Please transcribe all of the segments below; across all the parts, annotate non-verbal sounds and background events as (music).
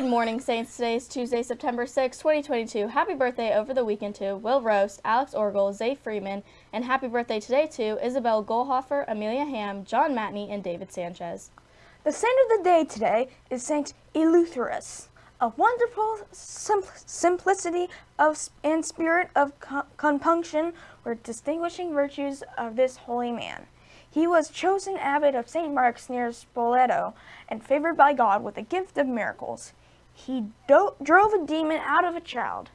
morning, Saints. Today is Tuesday, September 6, 2022. Happy birthday over the weekend to Will Roast, Alex Orgel, Zay Freeman, and happy birthday today to Isabel Goldhofer, Amelia Ham, John Matney, and David Sanchez. The saint of the day today is Saint Eleutherus, a wonderful simpl simplicity of and spirit of compunction were distinguishing virtues of this holy man. He was chosen abbot of St. Mark's near Spoleto and favored by God with the gift of miracles. He drove a demon out of a child.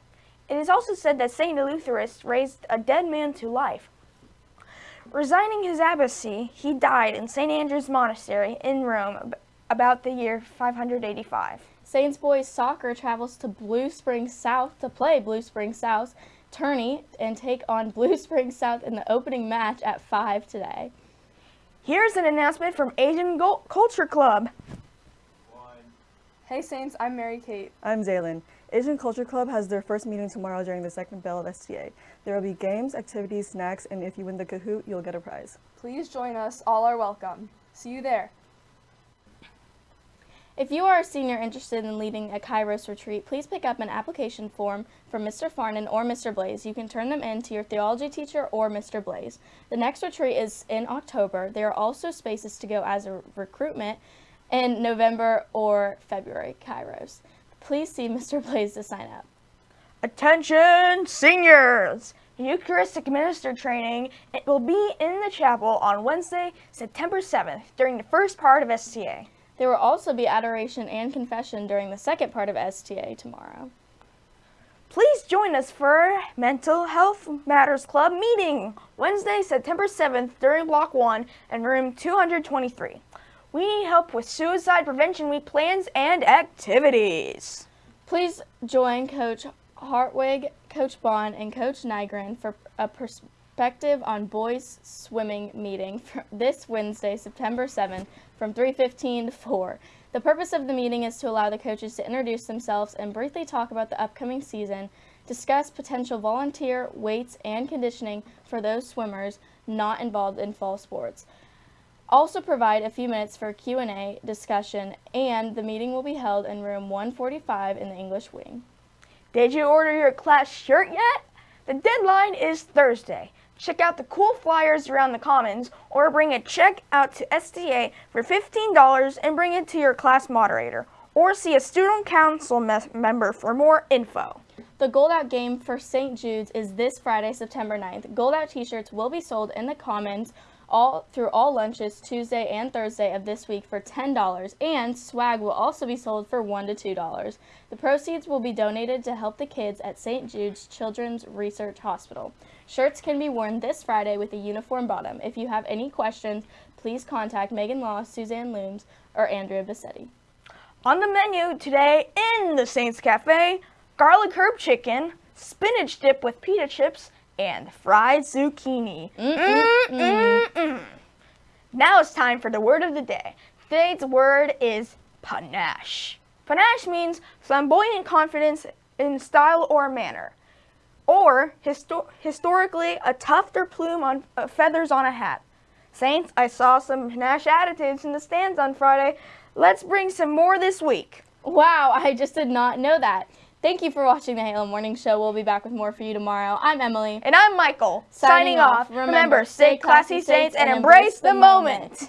It is also said that St. Eleutherus raised a dead man to life. Resigning his abbacy, he died in St. Andrew's Monastery in Rome about the year 585. Saints boys soccer travels to Blue Springs South to play Blue Springs South tourney and take on (laughs) Blue Springs South in the opening match at 5 today. Here's an announcement from Asian Culture Club. Hey Saints, I'm Mary Kate. I'm Zaylin. Asian Culture Club has their first meeting tomorrow during the second bell of STA. There will be games, activities, snacks, and if you win the Kahoot, you'll get a prize. Please join us. All are welcome. See you there. If you are a senior interested in leading a Kairos retreat, please pick up an application form from Mr. Farnan or Mr. Blaze. You can turn them in to your theology teacher or Mr. Blaze. The next retreat is in October. There are also spaces to go as a recruitment in November or February Kairos. Please see Mr. (laughs) Blaze to sign up. Attention seniors! Eucharistic minister training it will be in the chapel on Wednesday, September 7th during the first part of STA. There will also be adoration and confession during the second part of STA tomorrow. Please join us for Mental Health Matters Club meeting Wednesday, September 7th during Block 1 and room 223. We need help with Suicide Prevention Week plans and activities. Please join Coach Hartwig, Coach Bond, and Coach Nygren for a perspective on boys swimming meeting this Wednesday, September 7th from 3.15 to 4. The purpose of the meeting is to allow the coaches to introduce themselves and briefly talk about the upcoming season, discuss potential volunteer weights and conditioning for those swimmers not involved in fall sports. Also provide a few minutes for Q&A discussion and the meeting will be held in room 145 in the English wing. Did you order your class shirt yet? The deadline is Thursday. Check out the cool flyers around the Commons or bring a check out to STA for $15 and bring it to your class moderator or see a student council member for more info. The Gold Out game for St. Jude's is this Friday, September 9th. Gold Out t-shirts will be sold in the Commons all through all lunches Tuesday and Thursday of this week for $10 and swag will also be sold for $1 to $2. The proceeds will be donated to help the kids at St. Jude's Children's Research Hospital. Shirts can be worn this Friday with a uniform bottom. If you have any questions, please contact Megan Law, Suzanne Looms, or Andrea Bassetti. On the menu today in the Saints Cafe, garlic herb chicken, spinach dip with pita chips, and fried zucchini. Mm -mm -mm now it's time for the word of the day. Today's word is panache. Panache means flamboyant confidence in style or manner or histo historically a tuft or plume on uh, feathers on a hat. Saints, I saw some panache attitudes in the stands on Friday. Let's bring some more this week. Wow, I just did not know that. Thank you for watching the Halo Morning Show. We'll be back with more for you tomorrow. I'm Emily. And I'm Michael. Signing, Signing off. Remember, stay classy, Saints, and embrace the moment.